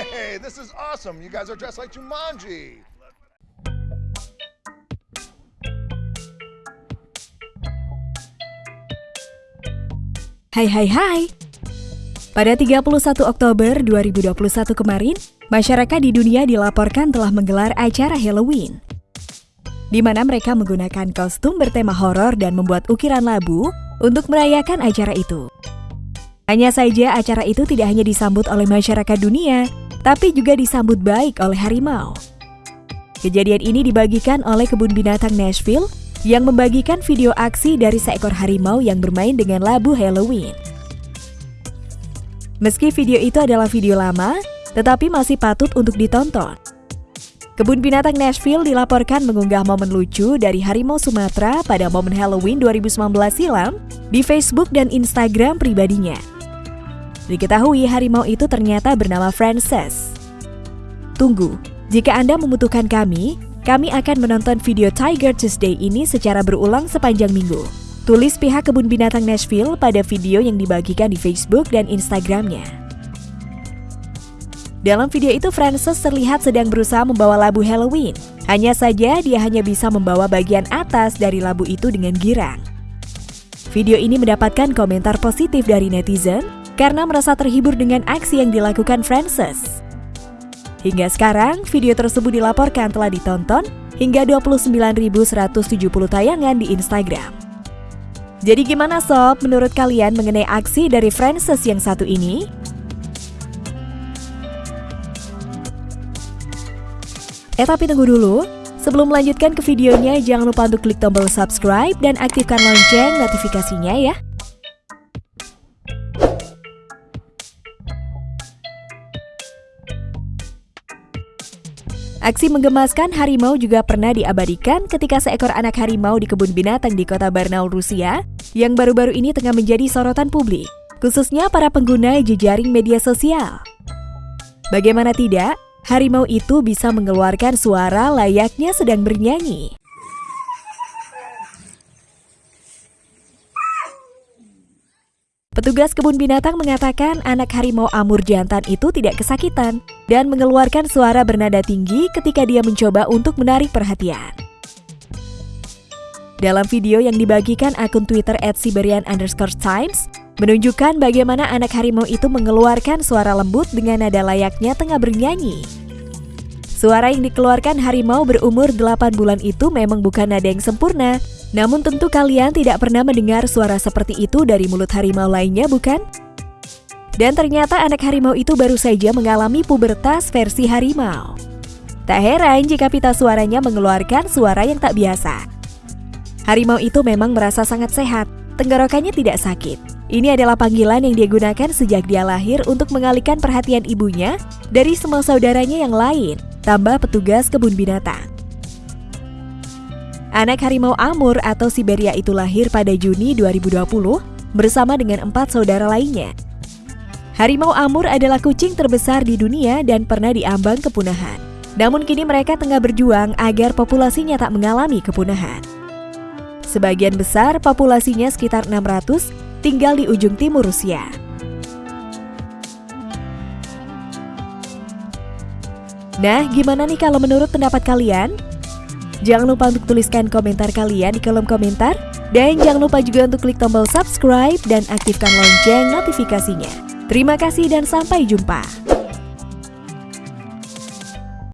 Hey, this is awesome. You guys are dressed like Jumanji. Hai hai hai. Pada 31 Oktober 2021 kemarin, masyarakat di dunia dilaporkan telah menggelar acara Halloween. Di mana mereka menggunakan kostum bertema horor dan membuat ukiran labu untuk merayakan acara itu. Hanya saja acara itu tidak hanya disambut oleh masyarakat dunia, tapi juga disambut baik oleh harimau. Kejadian ini dibagikan oleh kebun binatang Nashville yang membagikan video aksi dari seekor harimau yang bermain dengan labu Halloween. Meski video itu adalah video lama, tetapi masih patut untuk ditonton. Kebun Binatang Nashville dilaporkan mengunggah momen lucu dari harimau Sumatera pada momen Halloween 2019 silam di Facebook dan Instagram pribadinya. Diketahui harimau itu ternyata bernama Frances. Tunggu, jika Anda membutuhkan kami, kami akan menonton video Tiger Tuesday ini secara berulang sepanjang minggu. Tulis pihak kebun binatang Nashville pada video yang dibagikan di Facebook dan Instagramnya. Dalam video itu, Frances terlihat sedang berusaha membawa labu Halloween. Hanya saja dia hanya bisa membawa bagian atas dari labu itu dengan girang. Video ini mendapatkan komentar positif dari netizen karena merasa terhibur dengan aksi yang dilakukan Frances. Hingga sekarang, video tersebut dilaporkan telah ditonton hingga 29.170 tayangan di Instagram. Jadi gimana sob menurut kalian mengenai aksi dari Frances yang satu ini? Eh tapi tunggu dulu, sebelum melanjutkan ke videonya jangan lupa untuk klik tombol subscribe dan aktifkan lonceng notifikasinya ya. Aksi menggemaskan harimau juga pernah diabadikan ketika seekor anak harimau di kebun binatang di kota Barnaul, Rusia, yang baru-baru ini tengah menjadi sorotan publik, khususnya para pengguna jejaring media sosial. Bagaimana tidak, harimau itu bisa mengeluarkan suara layaknya sedang bernyanyi. Petugas kebun binatang mengatakan anak harimau Amur jantan itu tidak kesakitan dan mengeluarkan suara bernada tinggi ketika dia mencoba untuk menarik perhatian. Dalam video yang dibagikan akun Twitter @siberian underscore times, menunjukkan bagaimana anak harimau itu mengeluarkan suara lembut dengan nada layaknya tengah bernyanyi. Suara yang dikeluarkan harimau berumur 8 bulan itu memang bukan nada yang sempurna, namun tentu kalian tidak pernah mendengar suara seperti itu dari mulut harimau lainnya, bukan? Dan ternyata anak harimau itu baru saja mengalami pubertas versi harimau. Tak heran jika pita suaranya mengeluarkan suara yang tak biasa. Harimau itu memang merasa sangat sehat, tenggorokannya tidak sakit. Ini adalah panggilan yang dia gunakan sejak dia lahir untuk mengalihkan perhatian ibunya dari semua saudaranya yang lain tambah petugas kebun binatang. Anak harimau Amur atau Siberia itu lahir pada Juni 2020 bersama dengan empat saudara lainnya. Harimau Amur adalah kucing terbesar di dunia dan pernah diambang kepunahan. Namun kini mereka tengah berjuang agar populasinya tak mengalami kepunahan. Sebagian besar populasinya sekitar 600 tinggal di ujung timur Rusia. Nah, gimana nih kalau menurut pendapat kalian? Jangan lupa untuk tuliskan komentar kalian di kolom komentar. Dan jangan lupa juga untuk klik tombol subscribe dan aktifkan lonceng notifikasinya. Terima kasih dan sampai jumpa.